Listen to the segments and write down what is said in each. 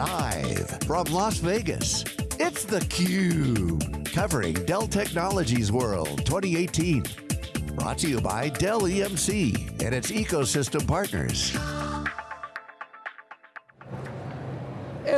Live from Las Vegas, it's theCUBE. Covering Dell Technologies World 2018. Brought to you by Dell EMC and its ecosystem partners.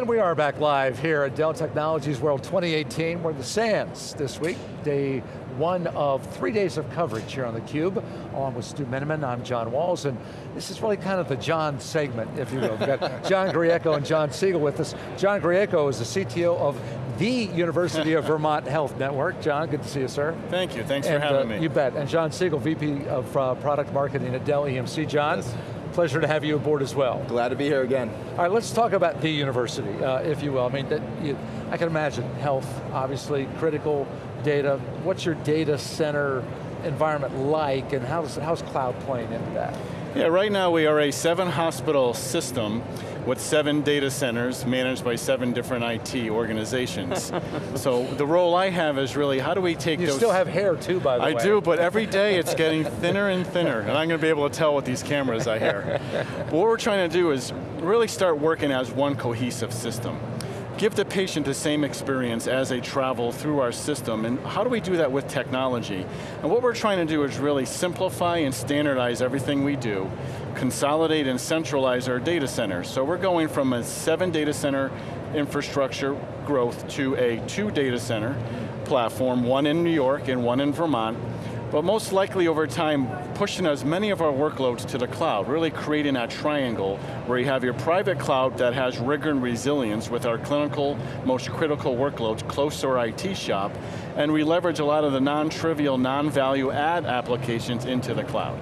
And we are back live here at Dell Technologies World 2018. We're at the Sands this week, day one of three days of coverage here on theCUBE. Along with Stu Miniman, I'm John Walls, and this is really kind of the John segment, if you will. We've got John Grieco and John Siegel with us. John Grieco is the CTO of the University of Vermont Health Network. John, good to see you, sir. Thank you, thanks and, for having uh, me. You bet, and John Siegel, VP of uh, Product Marketing at Dell EMC. John, yes. Pleasure to have you aboard as well. Glad to be here again. All right, let's talk about the university, uh, if you will. I mean, that you, I can imagine health, obviously, critical data. What's your data center environment like, and how's, how's cloud playing into that? Yeah, right now we are a seven hospital system with seven data centers managed by seven different IT organizations. so the role I have is really, how do we take you those- You still have hair too, by the I way. I do, but every day it's getting thinner and thinner, and I'm going to be able to tell with these cameras I here. what we're trying to do is really start working as one cohesive system. Give the patient the same experience as they travel through our system, and how do we do that with technology? And what we're trying to do is really simplify and standardize everything we do, consolidate and centralize our data centers. So we're going from a seven data center infrastructure growth to a two data center platform, one in New York and one in Vermont, but most likely over time, pushing as many of our workloads to the cloud, really creating that triangle where you have your private cloud that has rigor and resilience with our clinical, most critical workloads close to our IT shop, and we leverage a lot of the non-trivial, non-value add applications into the cloud.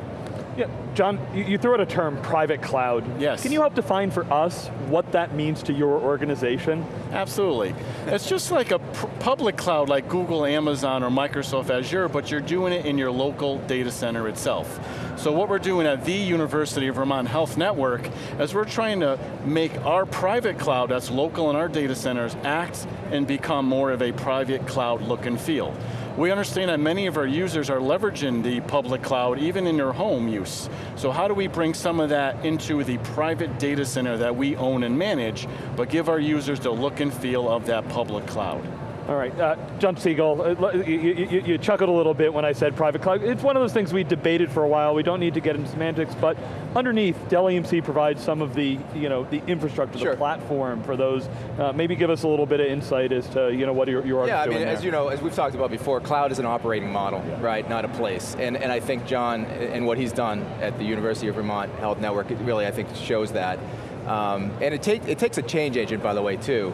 Yeah, John, you, threw out a term, private cloud. Yes. Can you help define for us what that means to your organization? Absolutely. It's just like a public cloud like Google, Amazon, or Microsoft Azure, but you're doing it in your local data center itself. So what we're doing at the University of Vermont Health Network is we're trying to make our private cloud that's local in our data centers act and become more of a private cloud look and feel. We understand that many of our users are leveraging the public cloud even in their home use. So how do we bring some of that into the private data center that we own and manage, but give our users the look and feel of that public cloud? All right, uh, John Siegel, uh, you, you, you, chuckled a little bit when I said private cloud. It's one of those things we debated for a while. We don't need to get into semantics, but underneath, Dell EMC provides some of the, you know, the infrastructure, sure. the platform for those. Uh, maybe give us a little bit of insight as to, you know, what you are yeah, doing I mean, there. as you know, as we've talked about before, cloud is an operating model, yeah. right, not a place. And, and I think John, and what he's done at the University of Vermont Health Network, it really, I think, shows that. Um, and it, take, it takes a change agent, by the way, too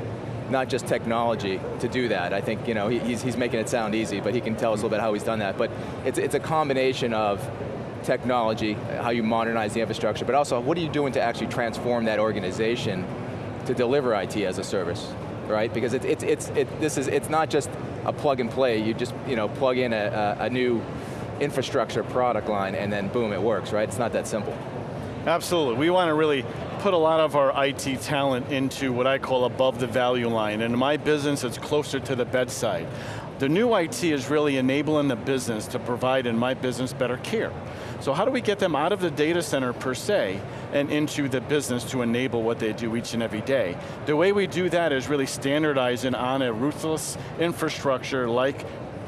not just technology to do that. I think you know he's, he's making it sound easy, but he can tell us a little bit how he's done that. But it's, it's a combination of technology, how you modernize the infrastructure, but also what are you doing to actually transform that organization to deliver IT as a service, right? Because it's, it's, it's, it, this is, it's not just a plug and play, you just you know, plug in a, a new infrastructure product line and then boom, it works, right? It's not that simple. Absolutely, we want to really put a lot of our IT talent into what I call above the value line. And in my business, it's closer to the bedside. The new IT is really enabling the business to provide, in my business, better care. So how do we get them out of the data center per se and into the business to enable what they do each and every day? The way we do that is really standardizing on a ruthless infrastructure like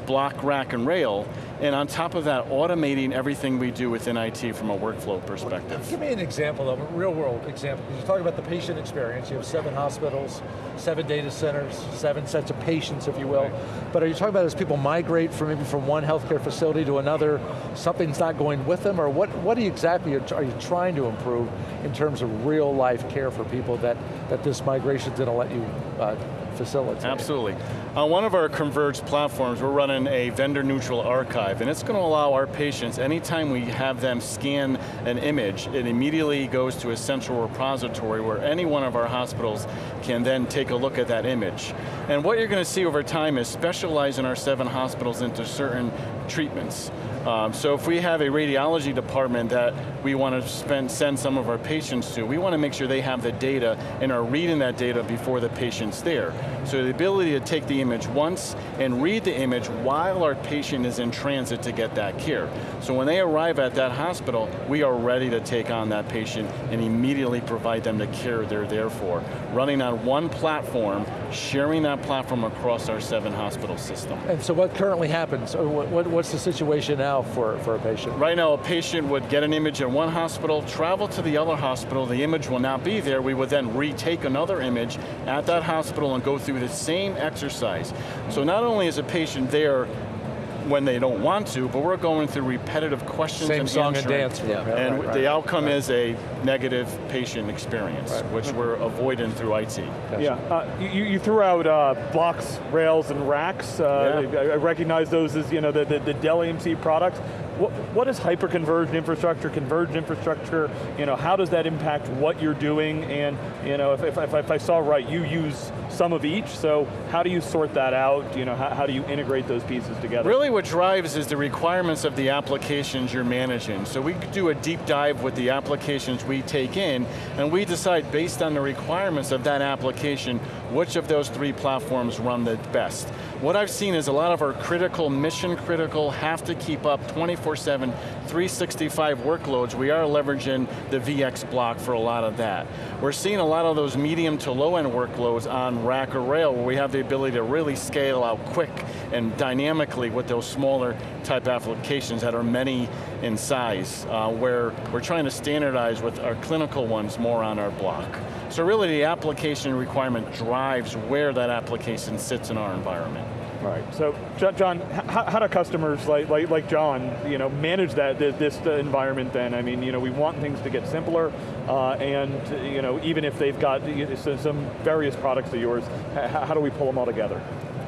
block, rack, and rail, and on top of that, automating everything we do within IT from a workflow perspective. Give me an example of a real world example. You talk about the patient experience. You have seven hospitals, seven data centers, seven sets of patients, if you will. Right. But are you talking about as people migrate from maybe from one healthcare facility to another, something's not going with them, or what, what exactly are you trying to improve in terms of real life care for people that, that this migration is going to let you uh, facilitate? Absolutely. On one of our converged platforms, we're running a vendor neutral archive, and it's going to allow our patients, anytime we have them scan an image, it immediately goes to a central repository where any one of our hospitals can then take a look at that image. And what you're going to see over time is specializing our seven hospitals into certain treatments. Um, so if we have a radiology department that we want to spend, send some of our patients to, we want to make sure they have the data and are reading that data before the patient's there. So the ability to take the image once and read the image while our patient is in transit to get that care. So when they arrive at that hospital, we are ready to take on that patient and immediately provide them the care they're there for, running on one platform, sharing that platform across our seven hospital system. And so what currently happens? What, what's the situation now for, for a patient? Right now, a patient would get an image at one hospital, travel to the other hospital, the image will not be there, we would then retake another image at that hospital and go through the same exercise. So not only is a patient there when they don't want to, but we're going through repetitive questions Same and song answering. and dance. Yeah. And right, right, the outcome right. is a negative patient experience, Right. which we're avoiding through IT. Gotcha. Yeah, uh, you, you threw out uh, blocks, rails, and racks. Uh, Yeah. I, I recognize those as you know the, the, the Dell EMC products. What, what is hyper-converged infrastructure, converged infrastructure? You know, how does that impact what you're doing? And you know, if, if, if, I saw right, you use some of each. So how do you sort that out? You know, how, how do you integrate those pieces together? Really what drives is the requirements of the applications you're managing. So we do a deep dive with the applications we take in, and we decide based on the requirements of that application, which of those three platforms run the best. What I've seen is a lot of our critical, mission critical, have to keep up 24-7, 365 workloads. We are leveraging the VX block for a lot of that. We're seeing a lot of those medium to low end workloads on rack or rail where we have the ability to really scale out quick and dynamically with those smaller type applications that are many in size, uh, where we're trying to standardize with our clinical ones more on our block. So really the application requirement drives where that application sits in our environment. Right. So, John, how, how do customers like, like like John, you know, manage that this, this environment? Then, I mean, you know, we want things to get simpler, uh, and you know, even if they've got you know, so- some various products of yours, how do we pull them all together?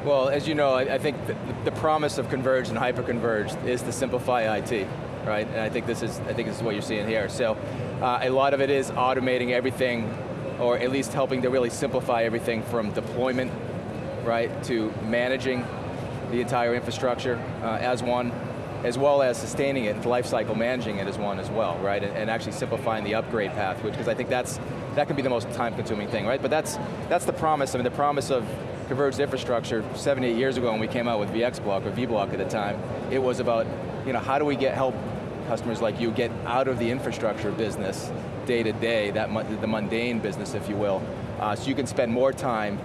Well, as you know, I, I think the, the promise of converged and hyper-converged is to simplify IT, right? And I think this is, I think this is what you're seeing here. So, uh, a lot of it is automating everything, or at least helping to really simplify everything from deployment, right, to managing the entire infrastructure uh, as one, as well as sustaining it, and lifecycle managing it as one as well, right? And, and actually simplifying the upgrade path, which, because I think that's, that can be the most time-consuming thing, right? But that's, that's the promise, I mean, the promise of converged infrastructure seven, eight years ago when we came out with VX Block, or VBlock at the time, it was about, you know, how do we get help customers like you get out of the infrastructure business day to day, that the mundane business, if you will, uh, so you can spend more time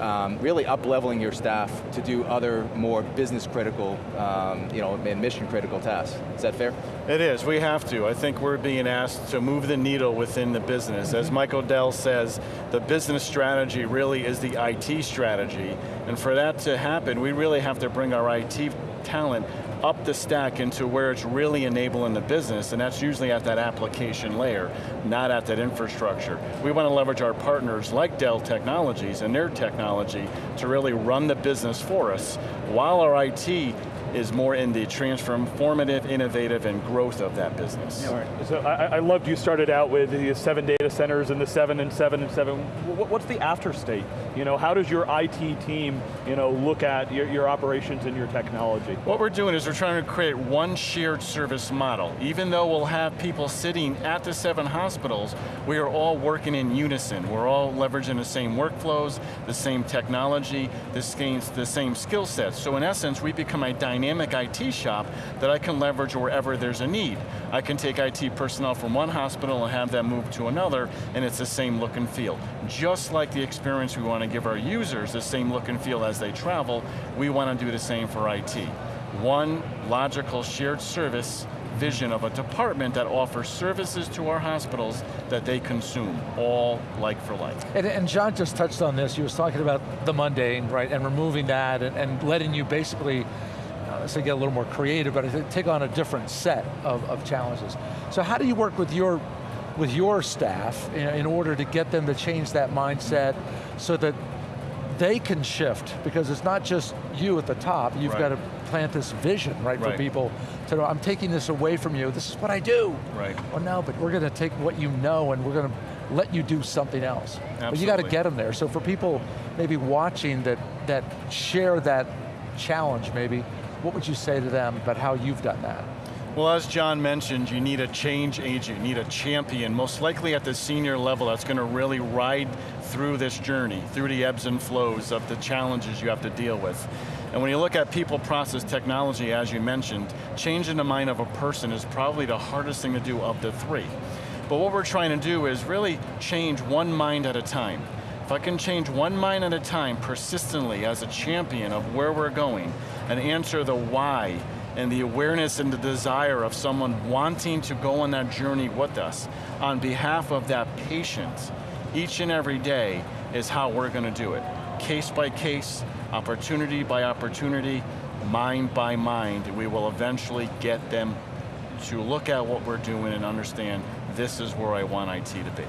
um, really up-leveling your staff to do other more business critical, um, you know, and mission critical tasks. Is that fair? It is, we have to. I think we're being asked to move the needle within the business. As Michael Dell says, the business strategy really is the IT strategy. And for that to happen, we really have to bring our IT talent up the stack into where it's really enabling the business, and that's usually at that application layer, not at that infrastructure. We want to leverage our partners like Dell Technologies and their technology to really run the business for us, while our IT is more in the transformative, innovative, and growth of that business. All right. So I, I loved you started out with the seven data centers and the seven and seven and seven. What's the after state? You know, how does your IT team, you know, look at your, your operations and your technology? What we're doing is we're trying to create one shared service model. Even though we'll have people sitting at the seven hospitals, we are all working in unison. We're all leveraging the same workflows, the same technology, the same, the same skill sets. So in essence, we become a dynamic IT shop that I can leverage wherever there's a need. I can take IT personnel from one hospital and have them move to another, and it's the same look and feel. Just like the experience we want to give our users the same look and feel as they travel, we want to do the same for IT. One logical shared service vision of a department that offers services to our hospitals that they consume, all like for like. And, and John just touched on this, he was talking about the mundane, right, and removing that and, and letting you basically, uh, let's get a little more creative, but I think take on a different set of, of challenges. So how do you work with your, with your staff in, in order to get them to change that mindset so that they can shift, because it's not just you at the top, you've Right. got to plant this vision, right, for people to know, I'm taking this away from you, this is what I do. Right. Well no, but we're going to take what you know and we're going to let you do something else. But you got to get them there. So for people maybe watching that, that share that challenge maybe, what would you say to them about how you've done that? Well, as John mentioned, you need a change agent, you need a champion, most likely at the senior level that's going to really ride through this journey, through the ebbs and flows of the challenges you have to deal with. And when you look at people, process, technology, as you mentioned, changing the mind of a person is probably the hardest thing to do of the three. But what we're trying to do is really change one mind at a time. If I can change one mind at a time persistently as a champion of where we're going and answer the why and the awareness and the desire of someone wanting to go on that journey with us on behalf of that patient each and every day is how we're going to do it. Case by case, opportunity by opportunity, mind by mind, we will eventually get them to look at what we're doing and understand this is where I want IT to be.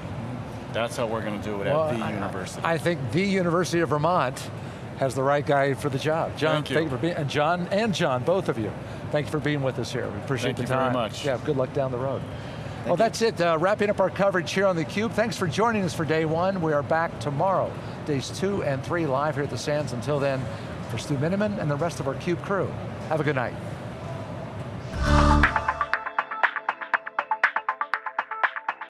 That's how we're going to do it well, at the I, university. I think the University of Vermont has the right guy for the job. John, thank you. Thank you for being, and John and John, both of you. Thank you for being with us here. We appreciate thank the time. Thank you very much. Yeah, good luck down the road. Thank well, you. that's it. Uh, wrapping up our coverage here on theCUBE. Thanks for joining us for day one. We are back tomorrow, days two and three live here at the Sands. Until then, for Stu Miniman and the rest of our CUBE crew, have a good night.